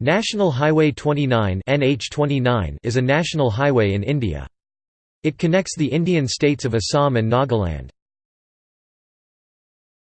National Highway 29 NH29 is a national highway in India. It connects the Indian states of Assam and Nagaland.